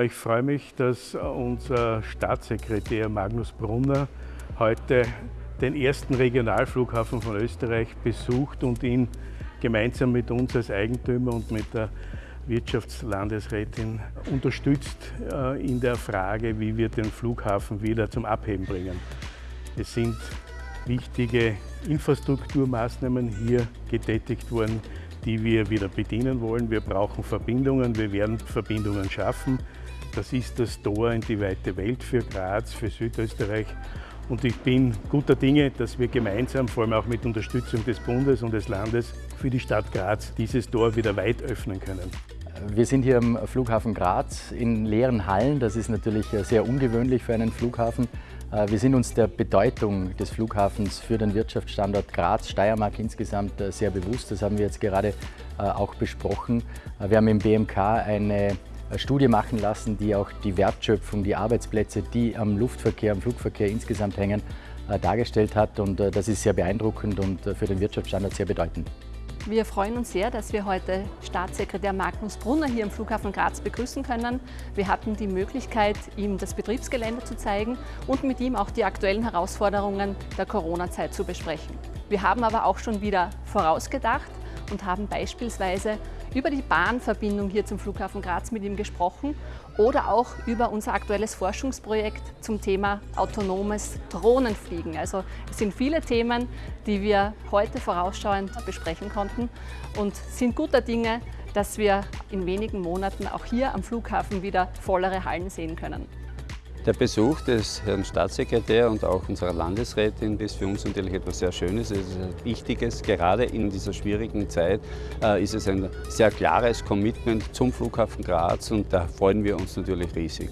Ich freue mich, dass unser Staatssekretär Magnus Brunner heute den ersten Regionalflughafen von Österreich besucht und ihn gemeinsam mit uns als Eigentümer und mit der Wirtschaftslandesrätin unterstützt äh, in der Frage, wie wir den Flughafen wieder zum Abheben bringen. Es sind wichtige Infrastrukturmaßnahmen hier getätigt worden, die wir wieder bedienen wollen. Wir brauchen Verbindungen, wir werden Verbindungen schaffen. Das ist das Tor in die weite Welt für Graz, für Südösterreich. Und ich bin guter Dinge, dass wir gemeinsam, vor allem auch mit Unterstützung des Bundes und des Landes, für die Stadt Graz dieses Tor wieder weit öffnen können. Wir sind hier am Flughafen Graz in leeren Hallen. Das ist natürlich sehr ungewöhnlich für einen Flughafen. Äh, wir sind uns der Bedeutung des Flughafens für den Wirtschaftsstandort Graz, Steiermark insgesamt äh, sehr bewusst. Das haben wir jetzt gerade äh, auch besprochen. Wir haben im BMK eine Studie machen lassen, die auch die Wertschöpfung, die Arbeitsplätze, die am Luftverkehr, am Flugverkehr insgesamt hängen, dargestellt hat. Und das ist sehr beeindruckend und für den Wirtschaftsstandort sehr bedeutend. Wir freuen uns sehr, dass wir heute Staatssekretär Magnus Brunner hier im Flughafen Graz begrüßen können. Wir hatten die Möglichkeit, ihm das Betriebsgelände zu zeigen und mit ihm auch die aktuellen Herausforderungen der Corona-Zeit zu besprechen. Wir haben aber auch schon wieder vorausgedacht und haben beispielsweise über die Bahnverbindung hier zum Flughafen Graz mit ihm gesprochen oder auch über unser aktuelles Forschungsprojekt zum Thema autonomes Drohnenfliegen. Also es sind viele Themen, die wir heute vorausschauend besprechen konnten und sind guter Dinge, dass wir in wenigen Monaten auch hier am Flughafen wieder vollere Hallen sehen können. Der Besuch des Herrn Staatssekretärs und auch unserer Landesrätin ist für uns natürlich etwas sehr Schönes, es ist etwas Wichtiges. Gerade in dieser schwierigen Zeit äh, ist es ein sehr klares Commitment zum Flughafen Graz und da freuen wir uns natürlich riesig.